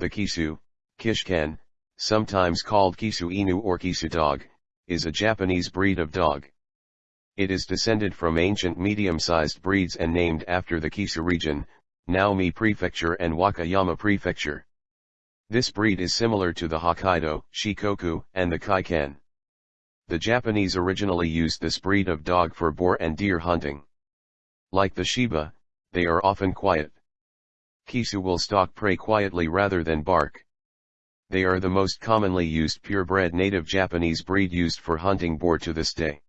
The Kishu, Kishkan, sometimes called Kishu Inu or Kishu dog, is a Japanese breed of dog. It is descended from ancient medium-sized breeds and named after the Kishu region, Naomi Prefecture and Wakayama Prefecture. This breed is similar to the Hokkaido, Shikoku, and the Kai Ken. The Japanese originally used this breed of dog for boar and deer hunting. Like the Shiba, they are often quiet. Kishu will stalk prey quietly rather than bark. They are the most commonly used purebred native Japanese breed used for hunting boar to this day.